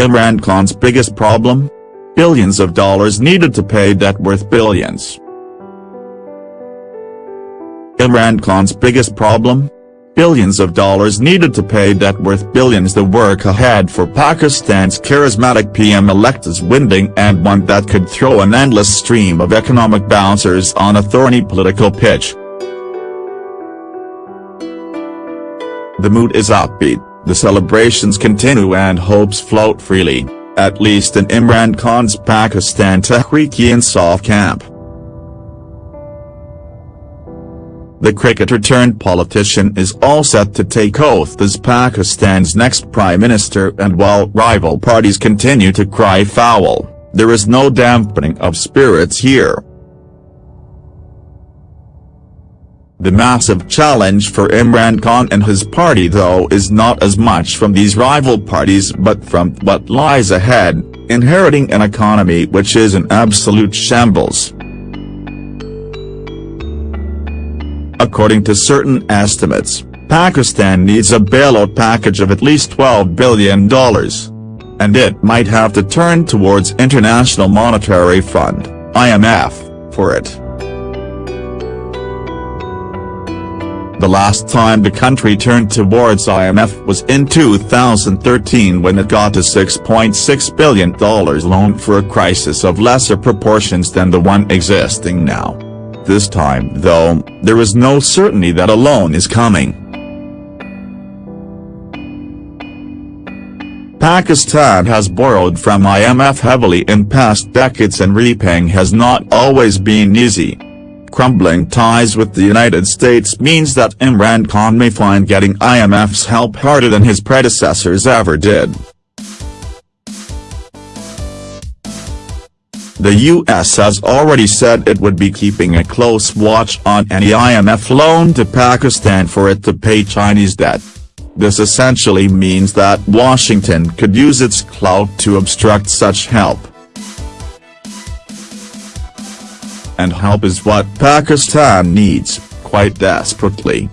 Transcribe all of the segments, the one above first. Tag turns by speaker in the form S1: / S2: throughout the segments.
S1: Imran Khan's biggest problem? Billions of dollars needed to pay debt worth billions. Imran Khan's biggest problem? Billions of dollars needed to pay debt worth billions The work ahead for Pakistan's charismatic PM-elect is winding and one that could throw an endless stream of economic bouncers on a thorny political pitch. The mood is upbeat, the celebrations continue and hopes float freely, at least in Imran Khan's Pakistan Tehreek-e-Insaf camp. The cricketer-turned-politician is all set to take oath as Pakistan's next prime minister and while rival parties continue to cry foul, there is no dampening of spirits here. The massive challenge for Imran Khan and his party though is not as much from these rival parties but from what lies ahead, inheriting an economy which is in absolute shambles. According to certain estimates, Pakistan needs a bailout package of at least $12 billion. And it might have to turn towards International Monetary Fund, IMF, for it. The last time the country turned towards IMF was in 2013 when it got a $6.6 billion loan for a crisis of lesser proportions than the one existing now. This time though, there is no certainty that a loan is coming. Pakistan has borrowed from IMF heavily in past decades and repaying has not always been easy. Crumbling ties with the United States means that Imran Khan may find getting IMF's help harder than his predecessors ever did. The U.S. has already said it would be keeping a close watch on any IMF loan to Pakistan for it to pay Chinese debt. This essentially means that Washington could use its clout to obstruct such help. And help is what Pakistan needs, quite desperately.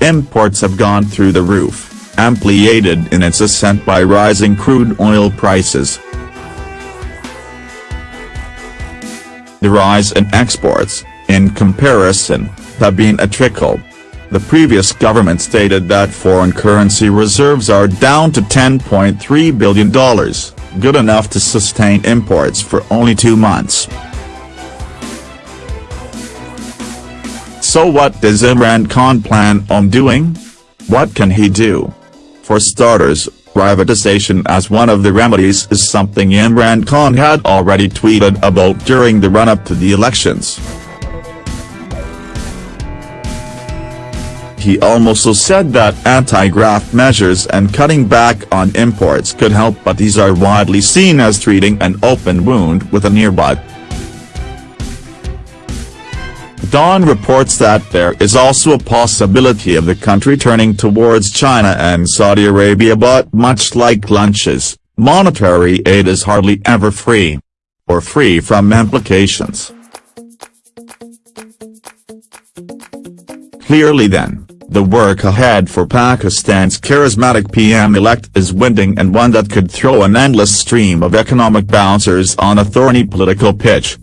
S1: Imports have gone through the roof, amply aided in its ascent by rising crude oil prices. The rise in exports, in comparison, have been a trickle. The previous government stated that foreign currency reserves are down to $10.3 billion, good enough to sustain imports for only two months. So what does Imran Khan plan on doing? What can he do? For starters, privatization as one of the remedies is something Imran Khan had already tweeted about during the run-up to the elections. He also said that anti-graft measures and cutting back on imports could help but these are widely seen as treating an open wound with a earbud. Dawn reports that there is also a possibility of the country turning towards China and Saudi Arabia but much like lunches, monetary aid is hardly ever free. Or free from implications. Clearly then, the work ahead for Pakistan's charismatic PM-elect is winding and one that could throw an endless stream of economic bouncers on a thorny political pitch.